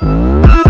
Oh.